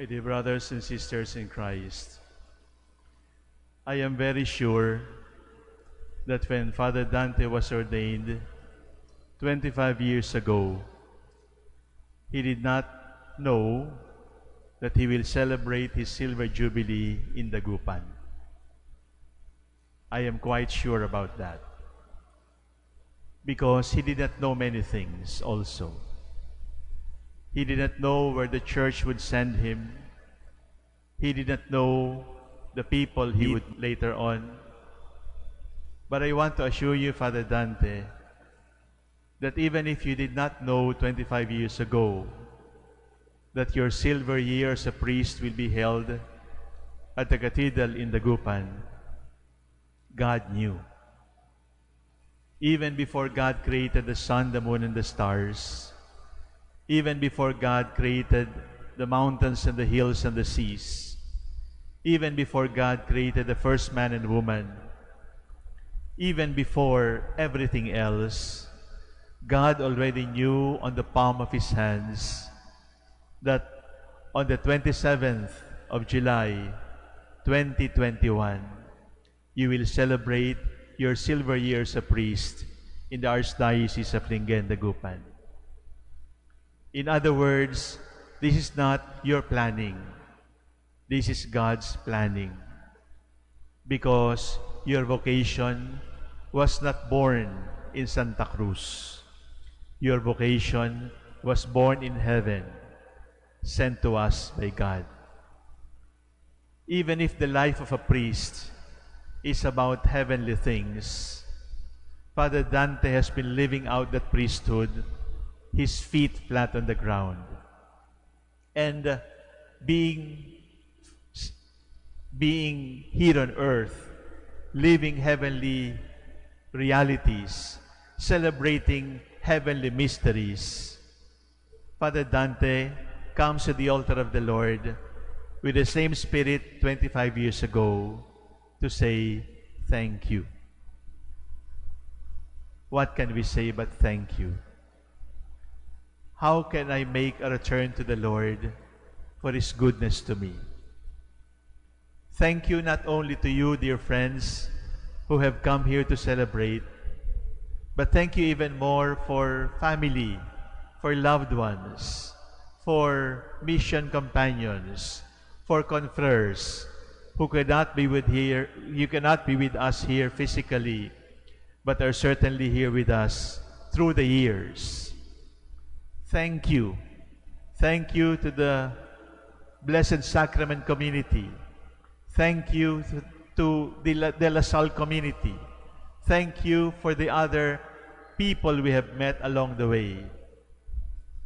My dear brothers and sisters in Christ, I am very sure that when Father Dante was ordained 25 years ago, he did not know that he will celebrate his silver jubilee in Dagupan. I am quite sure about that. Because he did not know many things also. He did not know where the church would send him. He did not know the people he would later on. But I want to assure you, Father Dante, that even if you did not know 25 years ago that your silver year as a priest will be held at the cathedral in Dagupan, God knew. Even before God created the sun, the moon, and the stars, even before God created the mountains and the hills and the seas, even before God created the first man and woman, even before everything else, God already knew on the palm of his hands that on the 27th of July, 2021, you will celebrate your silver year as a priest in the Archdiocese of Lingen, Dagupan. In other words, this is not your planning. This is God's planning. Because your vocation was not born in Santa Cruz. Your vocation was born in heaven, sent to us by God. Even if the life of a priest is about heavenly things, Father Dante has been living out that priesthood, his feet flat on the ground, and uh, being, being here on earth, living heavenly realities, celebrating heavenly mysteries. Father Dante comes to the altar of the Lord with the same spirit 25 years ago to say thank you. What can we say but thank you? How can I make a return to the Lord for His goodness to me? Thank you not only to you, dear friends, who have come here to celebrate, but thank you even more for family, for loved ones, for mission companions, for confreres who cannot be with here, you cannot be with us here physically, but are certainly here with us through the years. Thank you. Thank you to the Blessed Sacrament community. Thank you to, the De La Salle community. Thank you for the other people we have met along the way.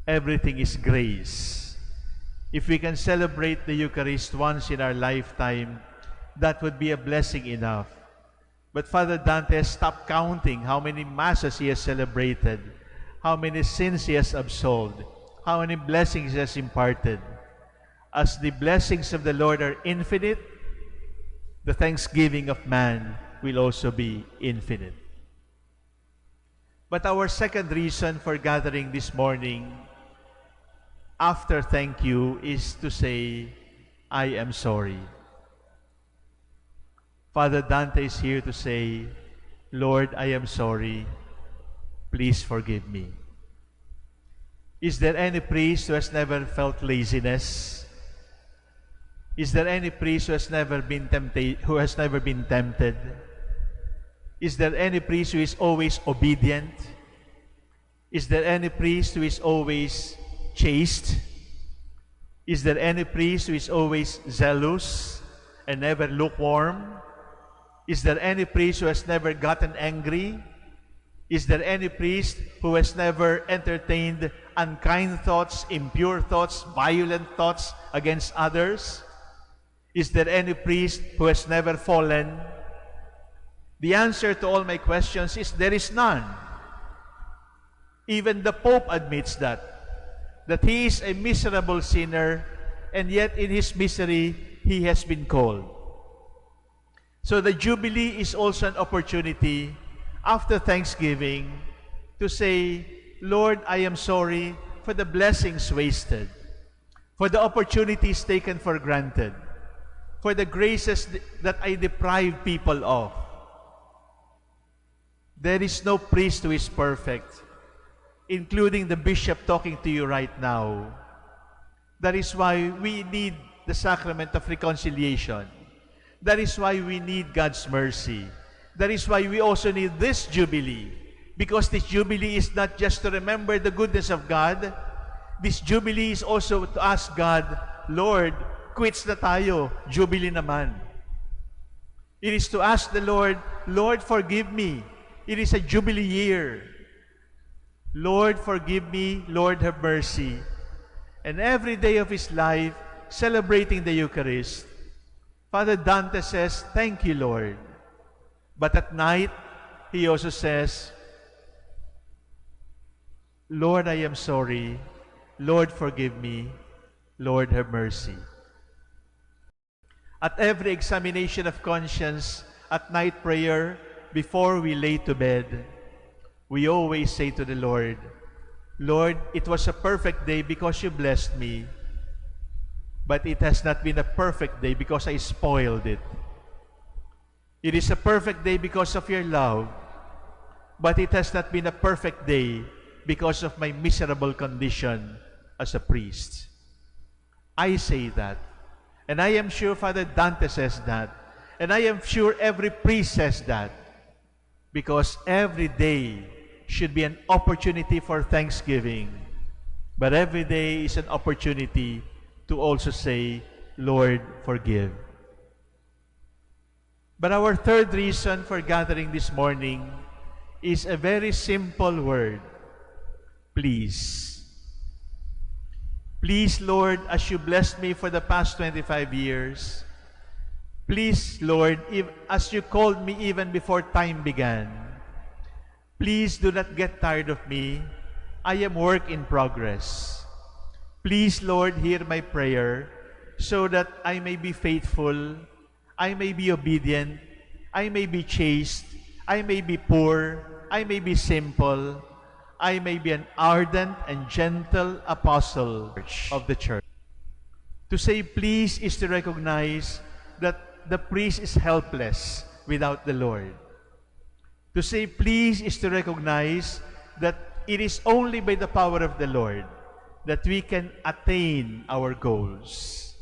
Everything is grace. If we can celebrate the Eucharist once in our lifetime, that would be a blessing enough. But Father Dante has stopped counting how many masses he has celebrated, how many sins he has absolved, how many blessings he has imparted. As the blessings of the Lord are infinite, the thanksgiving of man will also be infinite. But our second reason for gathering this morning, after thank you, is to say, I am sorry. Father Dante is here to say, Lord, I am sorry. Please forgive me. Is there any priest who has never felt laziness? Is there any priest who has never been tempted, who has never been tempted? Is there any priest who is always obedient? Is there any priest who is always chaste? Is there any priest who is always zealous and never lukewarm? Is there any priest who has never gotten angry? Is there any priest who has never entertained unkind thoughts, impure thoughts, violent thoughts against others? Is there any priest who has never fallen? The answer to all my questions is there is none. Even the Pope admits that, that he is a miserable sinner, and yet in his misery, he has been called. So the Jubilee is also an opportunity after Thanksgiving to say, Lord, I am sorry for the blessings wasted, for the opportunities taken for granted, for the graces that I deprive people of. There is no priest who is perfect, including the bishop talking to you right now. That is why we need the sacrament of reconciliation. That is why we need God's mercy. That is why we also need this Jubilee. Because this Jubilee is not just to remember the goodness of God. This Jubilee is also to ask God, Lord, quits na tayo, Jubilee naman. It is to ask the Lord, Lord, forgive me. It is a Jubilee year. Lord, forgive me. Lord, have mercy. And every day of his life, celebrating the Eucharist, Father Dante says, Thank you, Lord. But at night, he also says, Lord, I am sorry. Lord, forgive me. Lord, have mercy. At every examination of conscience, at night prayer, before we lay to bed, we always say to the Lord, Lord, it was a perfect day because you blessed me, but it has not been a perfect day because I spoiled it. It is a perfect day because of your love, but it has not been a perfect day because of my miserable condition as a priest. I say that. And I am sure Father Dante says that. And I am sure every priest says that. Because every day should be an opportunity for thanksgiving. But every day is an opportunity to also say, Lord, forgive. But our third reason for gathering this morning is a very simple word please. Please, Lord, as you blessed me for the past 25 years, please, Lord, if, as you called me even before time began, please do not get tired of me. I am work in progress. Please, Lord, hear my prayer so that I may be faithful, I may be obedient, I may be chaste, I may be poor, I may be simple, I may be an ardent and gentle apostle of the church. To say please is to recognize that the priest is helpless without the Lord. To say please is to recognize that it is only by the power of the Lord that we can attain our goals.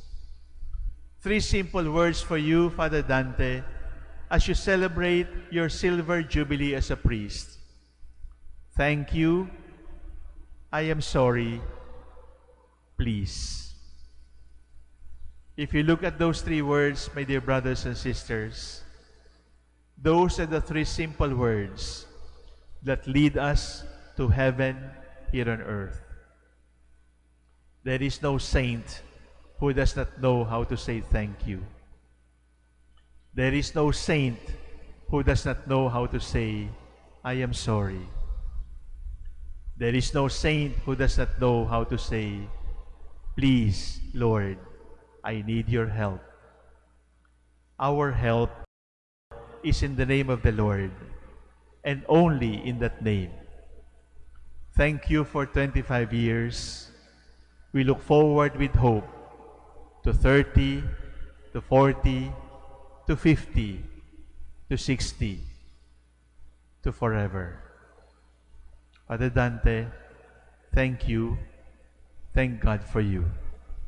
Three simple words for you, Father Dante, as you celebrate your silver jubilee as a priest. Thank you. I am sorry. Please. If you look at those three words, my dear brothers and sisters, those are the three simple words that lead us to heaven here on earth. There is no saint who does not know how to say thank you. There is no saint who does not know how to say, I am sorry. There is no saint who does not know how to say, Please, Lord, I need your help. Our help is in the name of the Lord, and only in that name. Thank you for 25 years. We look forward with hope to 30, to 40, to 50, to 60, to forever. Father Dante, thank you. Thank God for you.